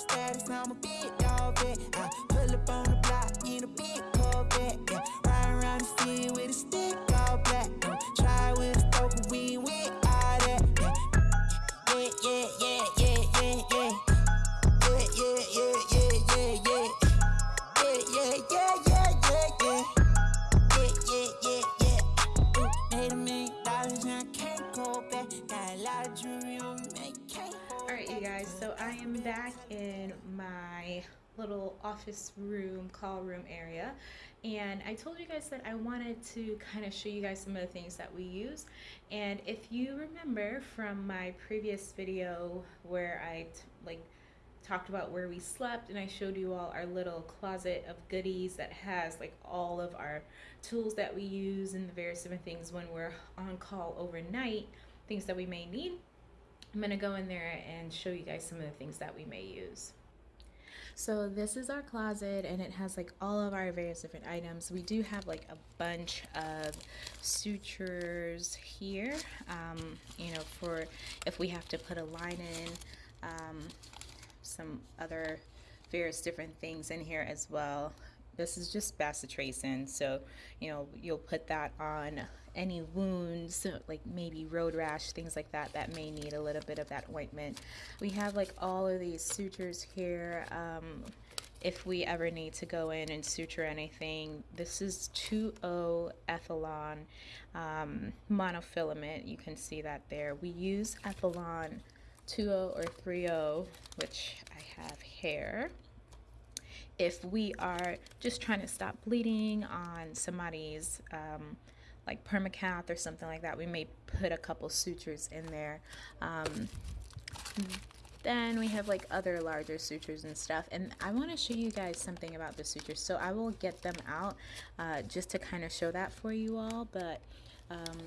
status, I'm a big dog vet. Office room, call room area, and I told you guys that I wanted to kind of show you guys some of the things that we use. And if you remember from my previous video where I like talked about where we slept and I showed you all our little closet of goodies that has like all of our tools that we use and the various different things when we're on call overnight, things that we may need. I'm gonna go in there and show you guys some of the things that we may use. So this is our closet and it has like all of our various different items. We do have like a bunch of sutures here, um, you know, for if we have to put a line in, um, some other various different things in here as well. This is just bacitracin, so you know you'll put that on any wounds, like maybe road rash, things like that, that may need a little bit of that ointment. We have like all of these sutures here. Um, if we ever need to go in and suture anything, this is 2O Ethilon um, monofilament. You can see that there. We use Ethilon 2O or 3O, which I have here if we are just trying to stop bleeding on somebody's um, like permacath or something like that, we may put a couple sutures in there. Um, then we have like other larger sutures and stuff. And I want to show you guys something about the sutures. So I will get them out uh, just to kind of show that for you all. But um,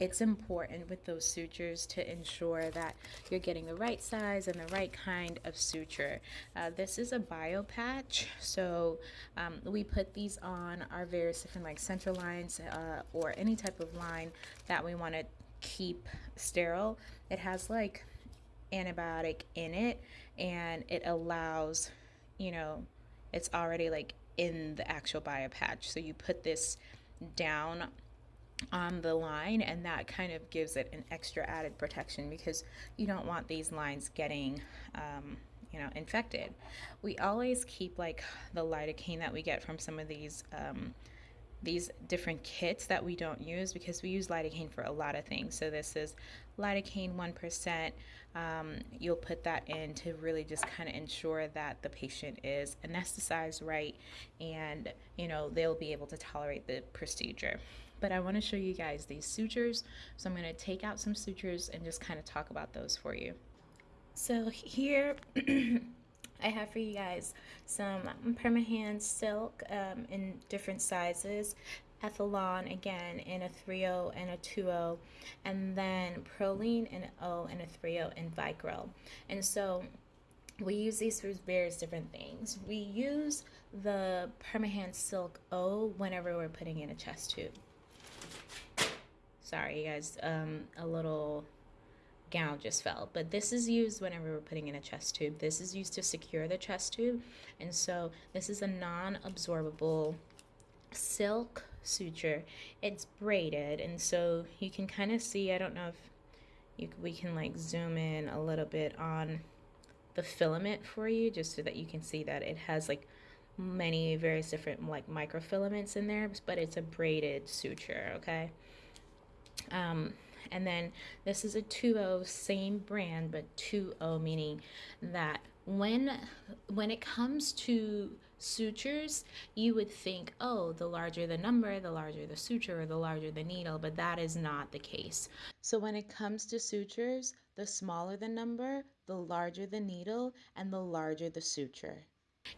it's important with those sutures to ensure that you're getting the right size and the right kind of suture. Uh, this is a bio patch, so um, we put these on our various different like central lines uh, or any type of line that we want to keep sterile. It has like antibiotic in it and it allows, you know, it's already like in the actual bio patch. So you put this down on the line and that kind of gives it an extra added protection because you don't want these lines getting um, you know infected we always keep like the lidocaine that we get from some of these um, these different kits that we don't use because we use lidocaine for a lot of things. So this is lidocaine 1%. Um, you'll put that in to really just kind of ensure that the patient is anesthetized right and, you know, they'll be able to tolerate the procedure. But I want to show you guys these sutures. So I'm going to take out some sutures and just kind of talk about those for you. So here I have for you guys some Perma-Hand silk um, in different sizes, Ethilon again in a 3.0 and a 2.0, and then Prolene in an O and a 3.0 and Vicryl. And so we use these for various different things. We use the Perma-Hand Silk O whenever we're putting in a chest tube. Sorry, guys, um, a little gown just fell. But this is used whenever we're putting in a chest tube. This is used to secure the chest tube. And so this is a non-absorbable silk suture. It's braided. And so you can kind of see, I don't know if you, we can like zoom in a little bit on the filament for you just so that you can see that it has like many various different like microfilaments in there, but it's a braided suture, okay? Um, and then this is a 2.0, same brand, but 2.0 meaning that when when it comes to sutures, you would think, oh, the larger the number, the larger the suture, or the larger the needle, but that is not the case. So when it comes to sutures, the smaller the number, the larger the needle, and the larger the suture.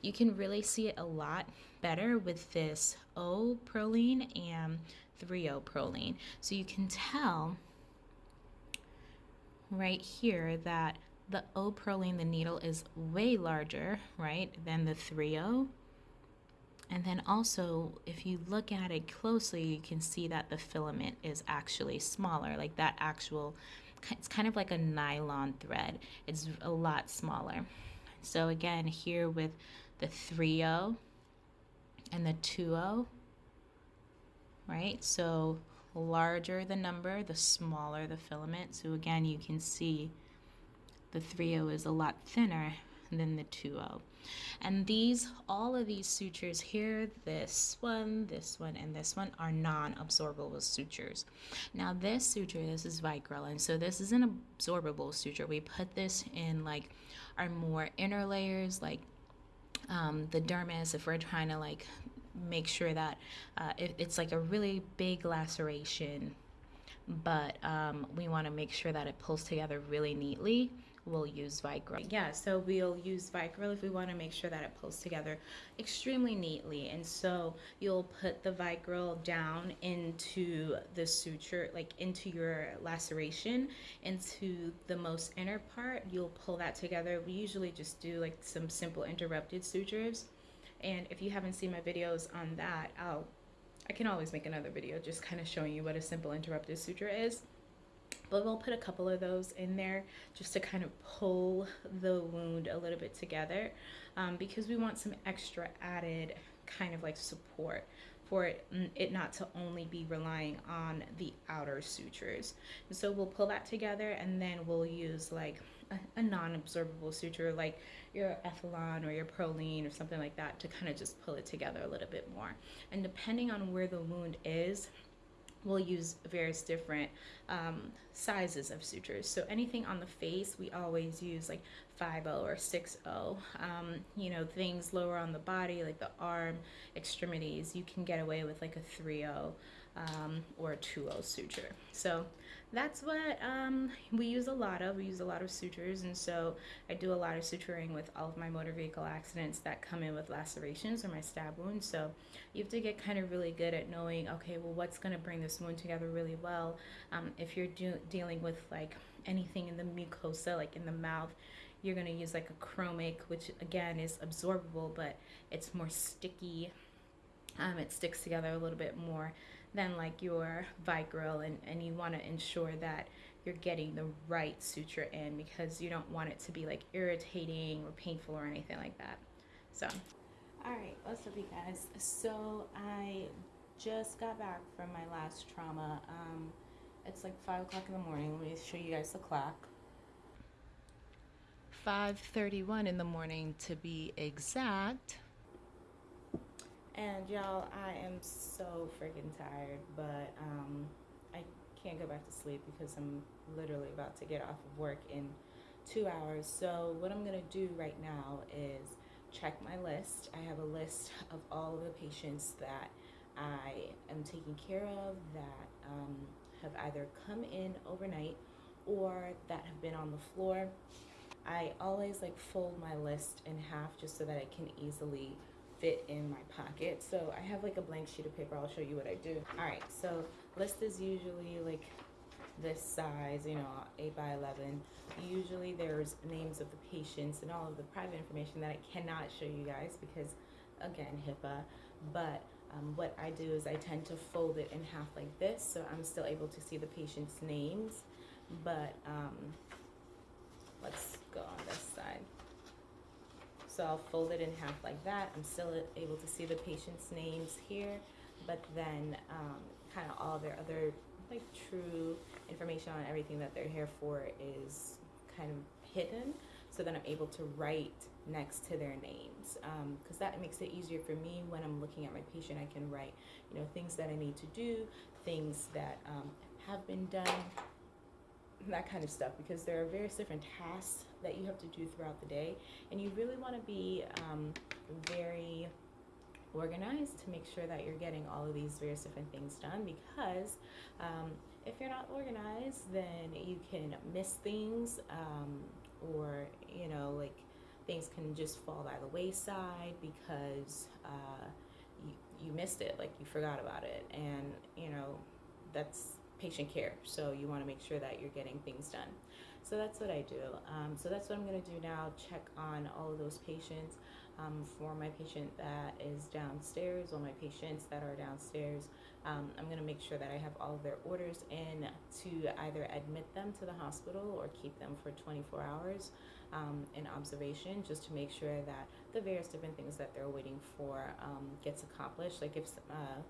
You can really see it a lot better with this O Prolene and 3O Prolene. So you can tell right here that the O Prolene, the needle is way larger, right, than the 3O. And then also, if you look at it closely, you can see that the filament is actually smaller, like that actual, it's kind of like a nylon thread. It's a lot smaller. So again, here with the 3O and the 2O, right? So larger the number, the smaller the filament. So again, you can see the 3O is a lot thinner than the 2O. And these, all of these sutures here, this one, this one, and this one are non-absorbable sutures. Now this suture, this is Vicryl, and so this is an absorbable suture. We put this in like our more inner layers, like um, the dermis, if we're trying to like make sure that uh, it, it's like a really big laceration, but um, we want to make sure that it pulls together really neatly we'll use Vicryl. Yeah, so we'll use Vicryl if we want to make sure that it pulls together extremely neatly. And so you'll put the Vicryl down into the suture, like into your laceration, into the most inner part. You'll pull that together. We usually just do like some simple interrupted sutures. And if you haven't seen my videos on that, I'll I can always make another video just kind of showing you what a simple interrupted suture is but we'll put a couple of those in there just to kind of pull the wound a little bit together um, because we want some extra added kind of like support for it, mm, it not to only be relying on the outer sutures. And so we'll pull that together and then we'll use like a, a non-absorbable suture like your Ethilon or your Prolene or something like that to kind of just pull it together a little bit more. And depending on where the wound is, we'll use various different um, sizes of sutures. So anything on the face, we always use like 5-0 or 6.0. Um, you know, things lower on the body, like the arm, extremities, you can get away with like a 3.0 um, or a 2-0 suture. So that's what um, we use a lot of. We use a lot of sutures, and so I do a lot of suturing with all of my motor vehicle accidents that come in with lacerations or my stab wounds. So you have to get kind of really good at knowing, okay, well, what's going to bring this wound together really well. Um, if you're dealing with like anything in the mucosa, like in the mouth, you're going to use like a chromic, which again is absorbable, but it's more sticky. Um, it sticks together a little bit more than like your Vicryl and, and you want to ensure that you're getting the right suture in because you don't want it to be like irritating or painful or anything like that. So, all right, what's up you guys? So I just got back from my last trauma. Um, it's like five o'clock in the morning. Let me show you guys the clock. 5.31 in the morning to be exact. And y'all, I am so freaking tired, but um, I can't go back to sleep because I'm literally about to get off of work in two hours. So what I'm gonna do right now is check my list. I have a list of all of the patients that I am taking care of that um, have either come in overnight or that have been on the floor. I always like fold my list in half just so that I can easily fit in my pocket. So I have like a blank sheet of paper. I'll show you what I do. All right, so list is usually like this size, you know, 8 by 11. Usually there's names of the patients and all of the private information that I cannot show you guys because, again, HIPAA. But um, what I do is I tend to fold it in half like this so I'm still able to see the patient's names. But um, let's go on this side. So I'll fold it in half like that. I'm still able to see the patient's names here, but then um, kind of all their other like true information on everything that they're here for is kind of hidden. So then I'm able to write next to their names because um, that makes it easier for me when I'm looking at my patient. I can write, you know, things that I need to do, things that um, have been done, that kind of stuff because there are various different tasks that you have to do throughout the day and you really want to be um, very organized to make sure that you're getting all of these various different things done because um, if you're not organized then you can miss things um, or you know like things can just fall by the wayside because uh, you, you missed it like you forgot about it and you know that's patient care. So you want to make sure that you're getting things done. So that's what I do. Um, so that's what I'm going to do now, check on all of those patients. Um, for my patient that is downstairs, or my patients that are downstairs, um, I'm going to make sure that I have all of their orders in to either admit them to the hospital or keep them for 24 hours um, in observation just to make sure that the various different things that they're waiting for um, gets accomplished. Like if uh,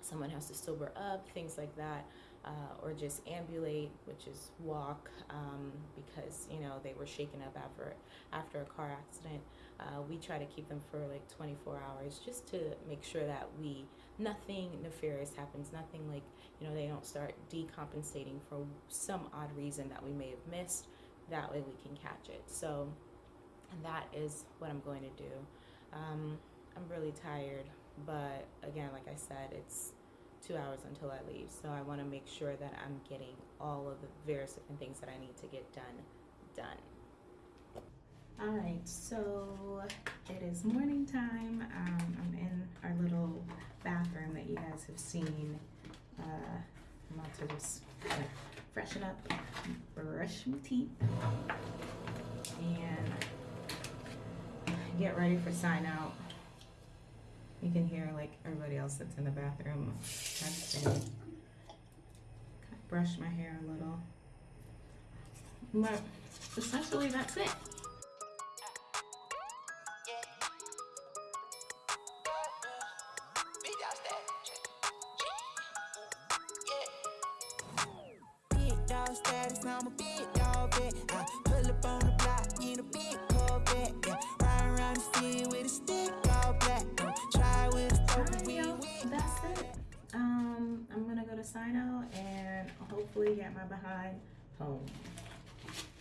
someone has to sober up, things like that. Uh, or just ambulate, which is walk, um, because you know they were shaken up after after a car accident. Uh, we try to keep them for like 24 hours, just to make sure that we nothing nefarious happens, nothing like you know they don't start decompensating for some odd reason that we may have missed. That way we can catch it. So that is what I'm going to do. Um, I'm really tired, but again, like I said, it's two hours until I leave. So I want to make sure that I'm getting all of the various different things that I need to get done, done. All right, so it is morning time. Um, I'm in our little bathroom that you guys have seen. Uh, I'm about to just freshen up, brush my teeth, and get ready for sign out. You can hear like everybody else that's in the bathroom texting. Brush my hair a little. But essentially, that's it. Status, I'm a big dog vet. I pull up on the my behind home.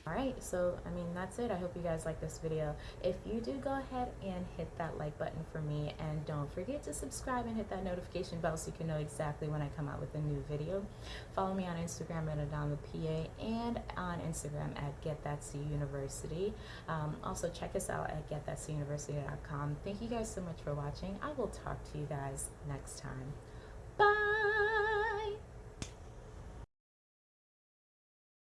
All right, so I mean, that's it. I hope you guys like this video. If you do, go ahead and hit that like button for me. And don't forget to subscribe and hit that notification bell so you can know exactly when I come out with a new video. Follow me on Instagram at Adama PA and on Instagram at Get That C University. Um, also, check us out at GetThatCUniversity.com. Thank you guys so much for watching. I will talk to you guys next time.